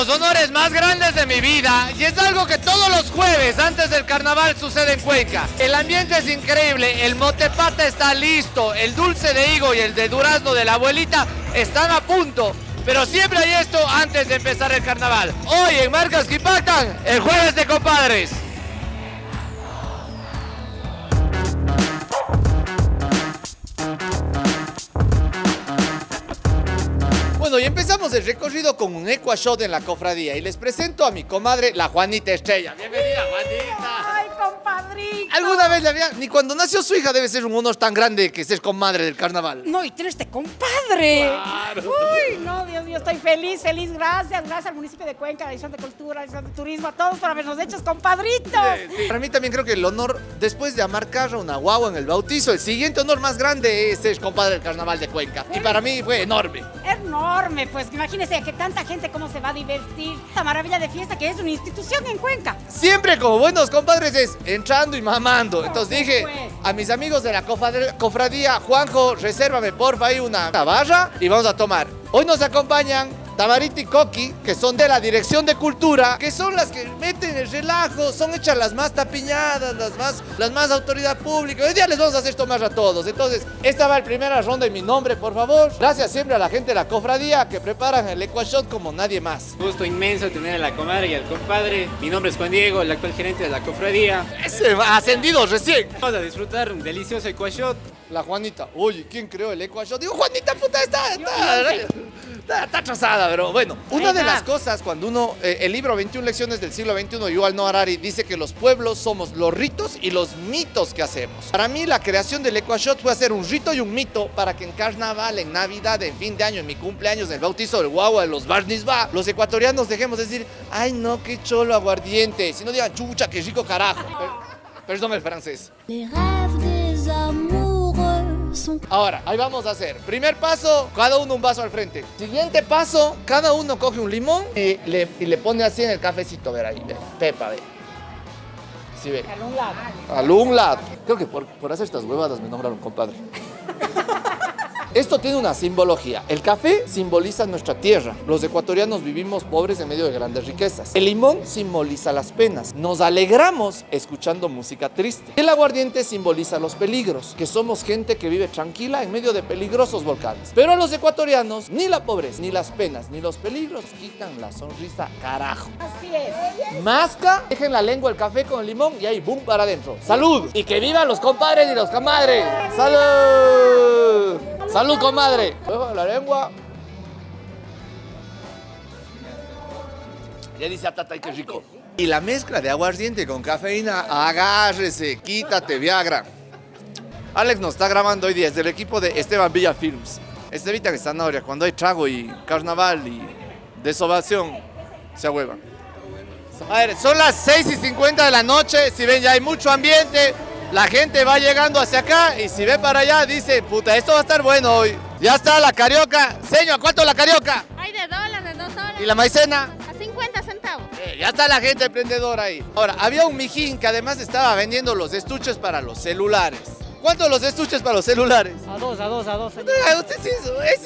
los honores más grandes de mi vida y es algo que todos los jueves antes del carnaval sucede en Cuenca. El ambiente es increíble, el motepata está listo, el dulce de higo y el de durazno de la abuelita están a punto. Pero siempre hay esto antes de empezar el carnaval. Hoy en Marcas que Impactan, el jueves de compadres. Y empezamos el recorrido con un Shot en la cofradía y les presento a mi comadre, la Juanita Estrella. Bienvenida, Juanita. ¿Alguna vez la había? Ni cuando nació su hija debe ser un honor tan grande que ser comadre del carnaval. No, y tienes este compadre. Claro. Uy, no, Dios mío, estoy feliz, feliz. Gracias, gracias al municipio de Cuenca, a la Dirección de Cultura, a la Dirección de Turismo, a todos por habernos hecho compadritos. Para mí también creo que el honor, después de amarcar a una guagua en el bautizo, el siguiente honor más grande es ser compadre del carnaval de Cuenca. Y para mí fue enorme. Enorme, pues imagínense que tanta gente cómo se va a divertir. Esta maravilla de fiesta que es una institución en Cuenca. Siempre como buenos compadres es y mamando. Entonces dije a mis amigos de la cofradía, Juanjo, resérvame porfa ahí una barra y vamos a tomar. Hoy nos acompañan Tamarita y Coqui, que son de la Dirección de Cultura, que son las que meten el relajo, son hechas las más tapiñadas, las más, las más autoridad pública. Hoy día les vamos a hacer tomar a todos. Entonces, esta va la primera ronda en mi nombre, por favor. Gracias siempre a la gente de la cofradía que preparan el Equashot como nadie más. Gusto inmenso tener a la comadre y al compadre. Mi nombre es Juan Diego, el actual gerente de la cofradía. Ese va ascendido recién. Vamos a disfrutar un delicioso ecuashot. La Juanita. Oye, ¿quién creó el Equashot? Digo, Juanita, puta, está, está, está, está atrasada, pero bueno. Una de las cosas cuando uno, eh, el libro 21 lecciones del siglo XXI, Yuval Noah Harari, dice que los pueblos somos los ritos y los mitos que hacemos. Para mí, la creación del Equashot fue hacer un rito y un mito para que en carnaval, en Navidad, en fin de año, en mi cumpleaños, en el bautizo del guagua, de los barnis va, los ecuatorianos dejemos de decir, ay no, qué cholo aguardiente, si no digan chucha, qué rico carajo. Per- perdón el francés. Les rêves des Ahora, ahí vamos a hacer. Primer paso, cada uno un vaso al frente. Siguiente paso, cada uno coge un limón y le, y le pone así en el cafecito, ver ahí, ve. Pepa, ve. Sí, ve. Al un lado. Al un lado. Creo que por, por hacer estas huevadas me nombraron compadre. Esto tiene una simbología. El café simboliza nuestra tierra. Los ecuatorianos vivimos pobres en medio de grandes riquezas. El limón simboliza las penas. Nos alegramos escuchando música triste. El aguardiente simboliza los peligros, que somos gente que vive tranquila en medio de peligrosos volcanes. Pero a los ecuatorianos, ni la pobreza, ni las penas, ni los peligros quitan la sonrisa carajo. Así es. Masca, dejen la lengua el café con el limón y ahí, boom, para adentro. ¡Salud! Y que vivan los compadres y los comadres. ¡Salud! ¡Salud, comadre! Luego la lengua. Ya dice Atata, qué rico. Y la mezcla de aguardiente con cafeína, agárrese, quítate, Viagra. Alex nos está grabando hoy día desde el equipo de Esteban Villa Films. Estevita que zanahoria, cuando hay trago y carnaval y desovación, se ahuevan. A ver, son las 6 y 50 de la noche, si ven ya hay mucho ambiente, la gente va llegando hacia acá y si ve para allá dice, puta, esto va a estar bueno hoy. Ya está la carioca. Señor, ¿a cuánto la carioca? Hay de dólares, de dos dólares. ¿Y la maicena? A 50 centavos. Eh, ya está la gente emprendedora ahí. Ahora, había un mijín que además estaba vendiendo los estuches para los celulares. ¿Cuántos los estuches para los celulares? A dos, a dos, a dos. Usted sí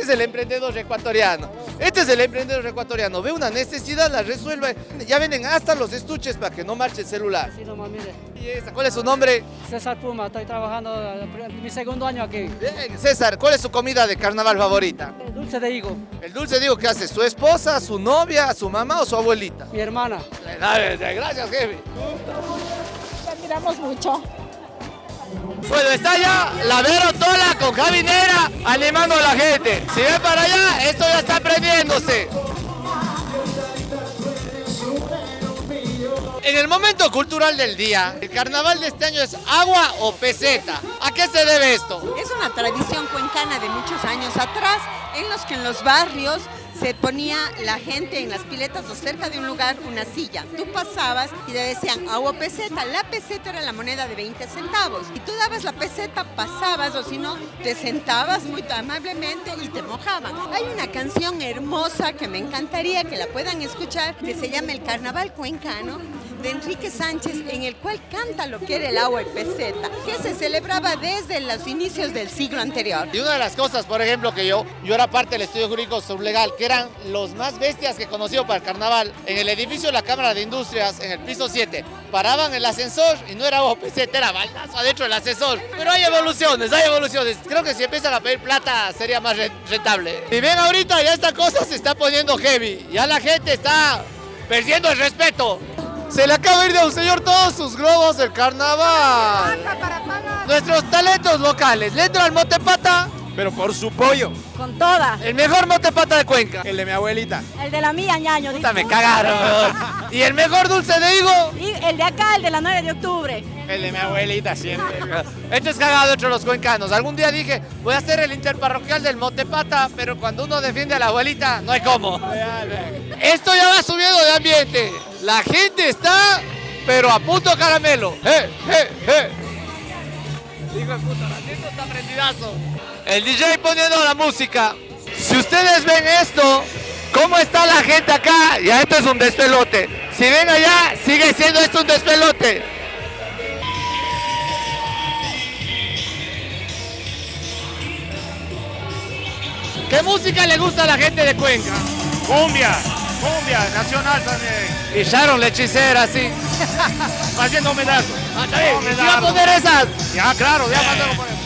es- el emprendedor ecuatoriano. Este es el emprendedor ecuatoriano. Ve una necesidad, la resuelve. Ya venden hasta los estuches para que no marche el celular. Sí, nomás, mire. Y esa, ¿Cuál es su nombre? César Puma, estoy trabajando eh, mi segundo año aquí. Bien, César, ¿cuál es su comida de carnaval favorita? Eh, Dulce de higo, El dulce digo que hace su esposa, su novia, su mamá o su abuelita. mi hermana. Gracias, jefe. Te admiramos mucho. Bueno, está ya la Vero Tola con Javi Nera animando a la gente. Si ven para allá, esto ya está prendiéndose. En el momento cultural del día, el carnaval de este año es agua o peseta. ¿A qué se debe esto? Es una tradición cuencana de muchos años atrás, en los que en los barrios se ponía la gente en las piletas o cerca de un lugar una silla. Tú pasabas y te decían agua peseta. La peseta era la moneda de 20 centavos. Y tú dabas la peseta, pasabas o si no, te sentabas muy amablemente y te mojaban. Hay una canción hermosa que me encantaría que la puedan escuchar que se llama El Carnaval Cuencano de Enrique Sánchez, en el cual canta lo que era el agua y peseta, que se celebraba desde los inicios del siglo anterior. Y una de las cosas, por ejemplo, que yo, yo era parte del estudio jurídico sublegal, que era eran los más bestias que he conocido para el carnaval. En el edificio de la Cámara de Industrias, en el piso 7, paraban el ascensor y no era OPZ, era baldazo adentro del ascensor. Pero hay evoluciones, hay evoluciones. Creo que si empiezan a pedir plata sería más re- rentable. Y ven ahorita, ya esta cosa se está poniendo heavy. Ya la gente está perdiendo el respeto. Se le acaba de ir de un señor todos sus globos del carnaval. Nuestros talentos locales. Le entra al motepata, Pero por su pollo. Con toda. el mejor motepata de Cuenca. El de mi abuelita. El de la mía, ñaño. Puta, me cagaron. Y el mejor dulce de higo. Y el de acá, el de la 9 de octubre. El de mi abuelita siempre. Esto es cagado entre los cuencanos. Algún día dije, voy a hacer el interparroquial del Motepata, pero cuando uno defiende a la abuelita, no hay cómo. Esto ya va subiendo de ambiente. La gente está, pero a punto caramelo. ¡Eh, eh, eh! Hijo de puta, la gente está prendidazo. El DJ poniendo la música. Si ustedes ven esto, ¿cómo está la gente acá? Ya esto es un despelote. Si ven allá, sigue siendo esto un despelote. ¿Qué música le gusta a la gente de Cuenca? Cumbia. Cumbia. Nacional también. Y Sharon la hechicera, sí. Haciendo medazo. Ah, está bien. ¿Sí va a poner esas? Ya, claro. Ya mandamos por eso.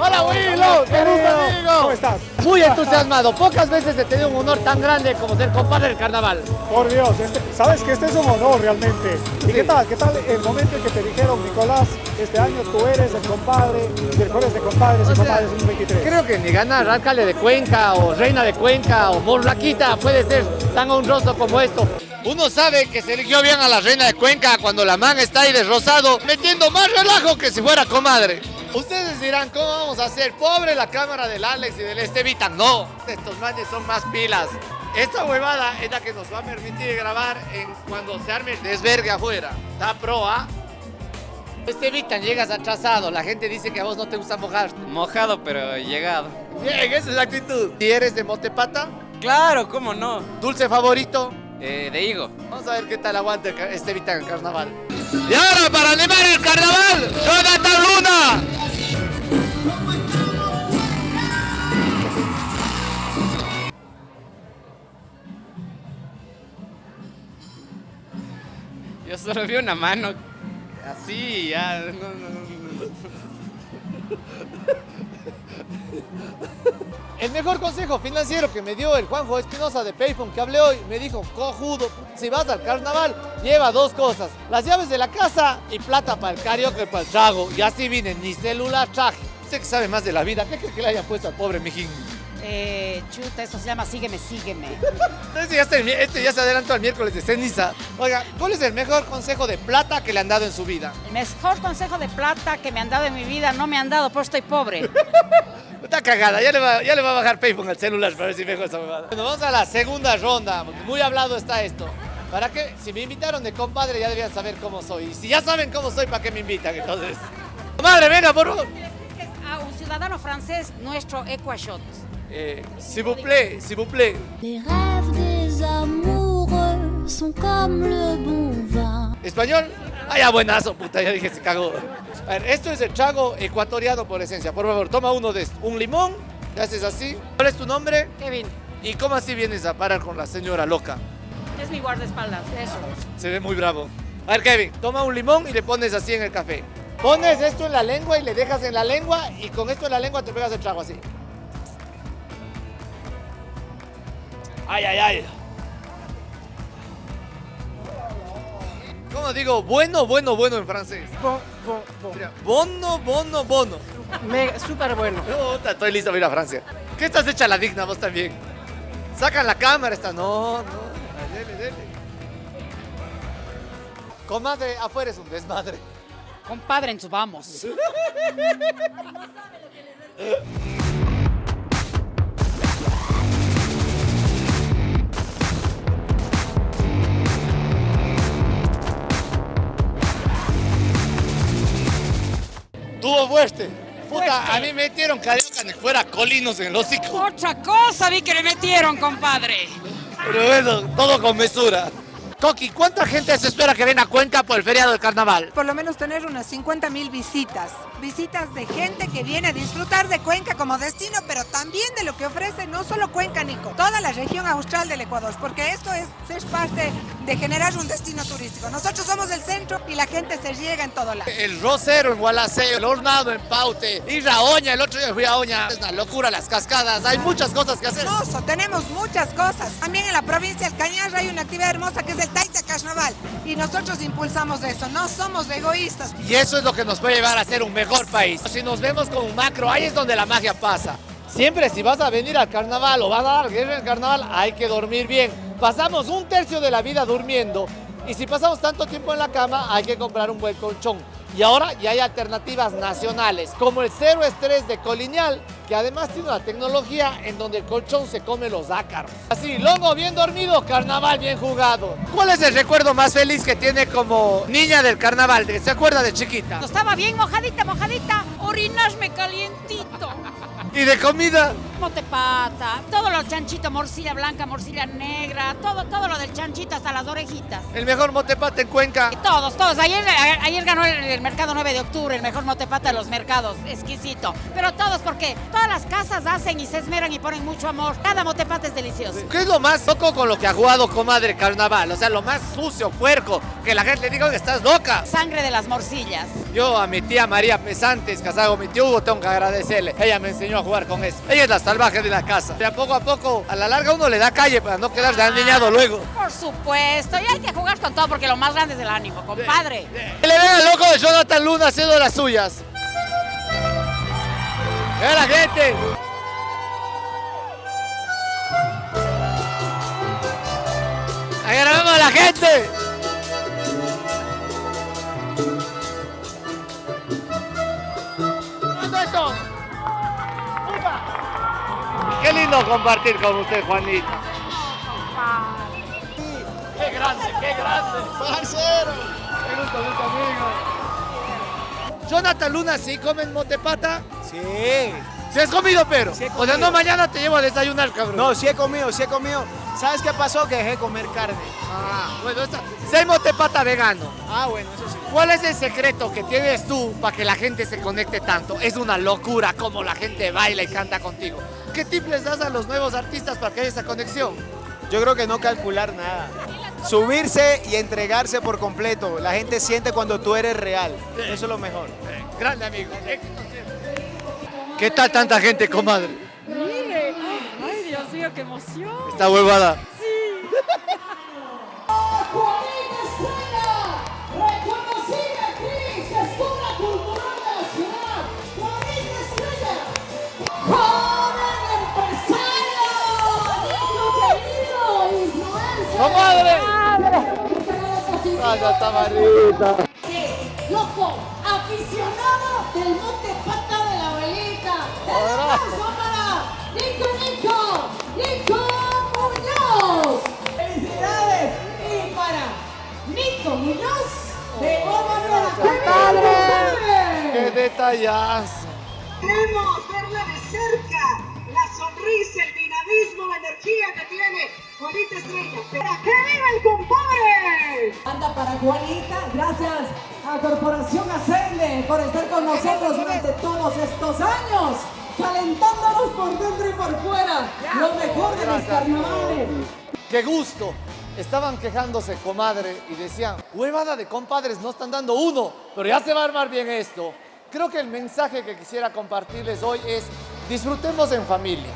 Hola, Willow. Querido amigo. ¿Cómo estás? Muy entusiasmado. Pocas veces he tenido un honor tan grande como ser compadre del carnaval. Por Dios, este- sabes que este es un honor realmente. ¿Y qué tal? ¿Qué tal el momento en que te dijeron, Nicolás, este año tú eres el compadre, directores de compadres y O sea, compadres 2023? Creo que ni ganar alcalde de Cuenca o reina de Cuenca o morlaquita puede ser tan honroso como esto. Uno sabe que se eligió bien a la reina de Cuenca cuando la man está ahí de rosado, metiendo más relajo que si fuera comadre. Ustedes dirán, ¿cómo vamos a hacer? Pobre la cámara del Alex y del Estevitan. No, estos manes son más pilas. Esta huevada es la que nos va a permitir grabar en cuando se arme el desvergue afuera. Está pro, ¿ah? Estevitan, llegas atrasado. La gente dice que a vos no te gusta mojarte. Mojado, pero llegado. Bien, esa es la actitud. ¿Y eres de Motepata? Claro, ¿cómo no? ¿Dulce favorito? Eh, de higo. Vamos a ver qué tal aguanta este Vita en el carnaval. Y ahora, para animar el carnaval, Jonathan Luna. Solo vi una mano. Así, ya. No, no, no, no. El mejor consejo financiero que me dio el Juanjo Espinosa de Payphone que hablé hoy, me dijo, cojudo, si vas al carnaval, lleva dos cosas, las llaves de la casa y plata para el karaoke y para el trago. Y así vine, ni celular traje. Usted que sabe más de la vida, ¿qué cree que le hayan puesto al pobre mijín? Eh, chuta, esto se llama Sígueme, sígueme. Este ya, mi- este ya se adelantó al miércoles de ceniza. Oiga, ¿cuál es el mejor consejo de plata que le han dado en su vida? El mejor consejo de plata que me han dado en mi vida no me han dado, pues estoy pobre. Está cagada, ya le va, ya le va a bajar Payphone al celular para ver si mejor esa huevada. Bueno, vamos a la segunda ronda, muy hablado está esto. ¿Para qué? Si me invitaron de compadre ya debían saber cómo soy. Y si ya saben cómo soy, ¿para qué me invitan entonces? Madre, venga, por favor. A un ciudadano francés, nuestro Equashot. Eh, s'il vous plaît, s'il vous plaît. Les rêves des amoureux sont comme le bon vin. ¿Español? Ah, ya buenazo, puta, ya dije, se cagó. A ver, esto es el trago ecuatoriano por esencia. Por favor, toma uno de estos. Un limón, le haces así. ¿Cuál es tu nombre? Kevin, ¿Y cómo así vienes a parar con la señora loca? es mi guardaespaldas, eso. Se ve muy bravo. A ver, Kevin, toma un limón y le pones así en el café. Pones esto en la lengua y le dejas en la lengua y con esto en la lengua te pegas el trago así. Ay, ay, ay. ¿Cómo digo? Bueno, bueno, bueno en francés. Mira, Bono, bono, bono. Súper bueno. Puta, estoy listo para ir a Francia. ¿Qué estás hecha la digna vos también? Sacan la cámara esta. No, no. Dele, dele. Comadre, afuera es un desmadre. Compadre, en su vamos. Tuvo fuerte. Puta, a mí me metieron carioca de fuera colinos en el hocico. Otra cosa vi que le metieron, compadre. Pero bueno, todo con mesura. Coqui, ¿cuánta gente se espera que venga a Cuenca por el feriado del carnaval? Por lo menos tener unas 50 mil visitas. Visitas de gente que viene a disfrutar de Cuenca como destino, pero también de lo que ofrece no solo Cuenca, Nico, toda la región austral del Ecuador, porque esto es ser parte de generar un destino turístico. Nosotros somos el centro y la gente se llega en todo lado. El rosero en Gualaceo, el hornado en Paute, ir a Oña, el otro día fui a Oña. Es una locura las cascadas, hay muchas cosas que hacer. Hermoso, tenemos muchas cosas. También en la provincia del Cañar hay una actividad hermosa que es el Taita Carnaval y nosotros impulsamos eso, no somos egoístas. Y eso es lo que nos puede llevar a ser un mejor país. Si nos vemos como un macro, ahí es donde la magia pasa. Siempre si vas a venir al carnaval o vas a dar guerra carnaval, hay que dormir bien. Pasamos un tercio de la vida durmiendo y si pasamos tanto tiempo en la cama, hay que comprar un buen colchón. Y ahora ya hay alternativas nacionales, como el Cero Estrés de Coliñal, que además tiene una tecnología en donde el colchón se come los ácaros. Así, lomo bien dormido, carnaval bien jugado. ¿Cuál es el recuerdo más feliz que tiene como niña del carnaval? ¿Se acuerda de chiquita? Estaba bien mojadita, mojadita, orinasme calientito. ¿Y de comida? Motepata, todo lo chanchito, morcilla blanca, morcilla negra, todo, todo lo del chanchito hasta las orejitas. El mejor motepata en Cuenca. Todos, todos. Ayer, ayer ganó el, el, mercado 9 de octubre, el mejor motepata de los mercados, exquisito. Pero todos, porque todas las casas hacen y se esmeran y ponen mucho amor. Cada motepata es delicioso. ¿Qué es lo más loco con lo que ha jugado comadre carnaval? O sea, lo más sucio, puerco, que la gente le diga que estás loca. Sangre de las morcillas. Yo a mi tía María Pesantes, casado con mi tío Hugo, tengo que agradecerle. Ella me enseñó a jugar con eso. Ella es la salvaje de la casa. De a poco a poco, a la larga uno le da calle para no quedar de aniñado luego. Por supuesto, y hay que jugar con todo porque lo más grande es el ánimo, compadre. Que le ven al loco de Jonathan Luna haciendo las suyas. ¡Ve la gente! ¡Agarramos a la gente! Lindo compartir con usted, Juanita. Qué grande, qué grande. Parcero. Qué gusto, gusto, amigo. Jonathan Luna, ¿sí comen motepata? Sí. ¿Sí has comido, pero? Sí he o sea, no mañana te llevo a desayunar, cabrón. No, sí he comido, sí he comido. ¿Sabes qué pasó? Que dejé de comer carne. Ah, bueno, esta... Si hay motepata vegano. Ah, bueno, eso sí. ¿Cuál es el secreto que tienes tú para que la gente se conecte tanto? Es una locura como la gente baila y canta contigo. ¿Qué tip les das a los nuevos artistas para que haya esa conexión? Yo creo que no calcular nada. Subirse y entregarse por completo. La gente siente cuando tú eres real. Eso es lo mejor. Grande amigo. ¿Qué tal tanta gente, comadre? Qué emoción. Está huevada. Sí. ¡Comadre! ¡Vaya tamarita! Loco, aficionado del monte pata de la abuelita. ¡El aplauso para Nico Nico! ¡Nico Muñoz! ¡Felicidades! Y para Nico Muñoz de Goma Nueva. ¡Padre! ¡Qué detallazo! Queremos verla de cerca, la sonrisa, el dinamismo, la energía que tiene Juanita Estrella. ¡Para que viva el compadre! Anda para Juanita, gracias a Corporación Ascende por estar con nosotros durante todos estos años, calentándonos por dentro y por fuera, lo mejor de los carnavales. ¡Qué gusto! Estaban quejándose, comadre, y decían, huevada de compadres, no están dando uno, pero ya se va a armar bien esto. Creo que el mensaje que quisiera compartirles hoy es, disfrutemos en familia.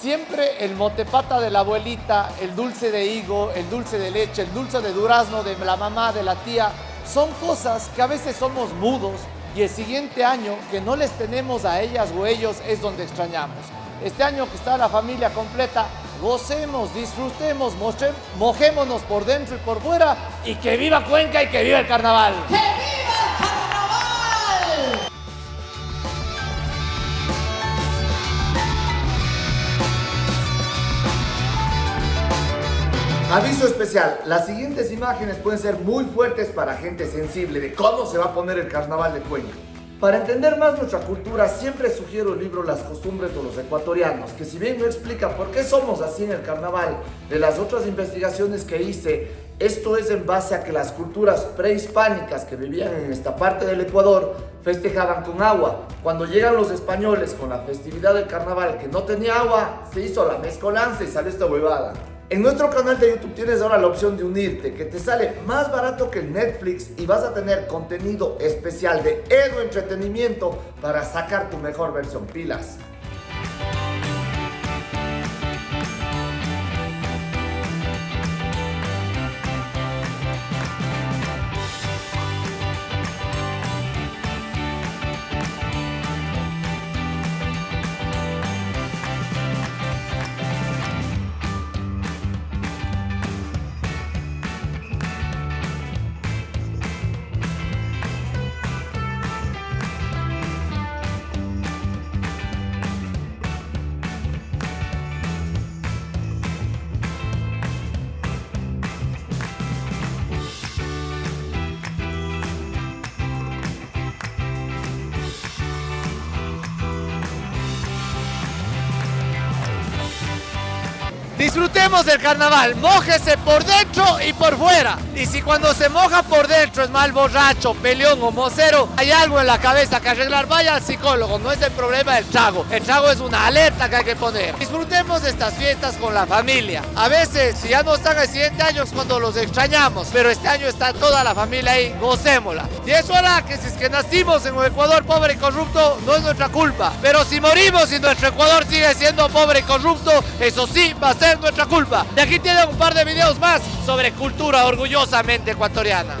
Siempre el motepata de la abuelita, el dulce de higo, el dulce de leche, el dulce de durazno de la mamá, de la tía, son cosas que a veces somos mudos y el siguiente año que no les tenemos a ellas o ellos es donde extrañamos. Este año que está la familia completa, gocemos, disfrutemos, mojémonos por dentro y por fuera y que viva Cuenca y que viva el carnaval. Aviso especial, las siguientes imágenes pueden ser muy fuertes para gente sensible de cómo se va a poner el carnaval de Cuenca. Para entender más nuestra cultura, siempre sugiero el libro Las costumbres de los ecuatorianos, que si bien no explica por qué somos así en el carnaval, de las otras investigaciones que hice, esto es en base a que las culturas prehispánicas que vivían en esta parte del Ecuador festejaban con agua. Cuando llegan los españoles con la festividad del carnaval que no tenía agua, se hizo la mezcolanza y salió esta huevada. En nuestro canal de YouTube tienes ahora la opción de unirte, que te sale más barato que el Netflix y vas a tener contenido especial de Edu Entretenimiento para sacar tu mejor versión pilas. Disfrutemos del carnaval, mójese por dentro y por fuera. Y si cuando se moja por dentro es mal borracho, peleón o mocero, hay algo en la cabeza que arreglar, vaya al psicólogo, no es el problema del trago. El trago es una alerta que hay que poner. Disfrutemos estas fiestas con la familia. A veces, si ya no están el siguiente año es cuando los extrañamos, pero este año está toda la familia ahí, gocémosla. Y eso hará que si es que nacimos en un Ecuador pobre y corrupto, no es nuestra culpa. Pero si morimos y nuestro Ecuador sigue siendo pobre y corrupto, eso sí va a ser nuestra culpa. De aquí tienen un par de videos más sobre cultura orgullosamente ecuatoriana.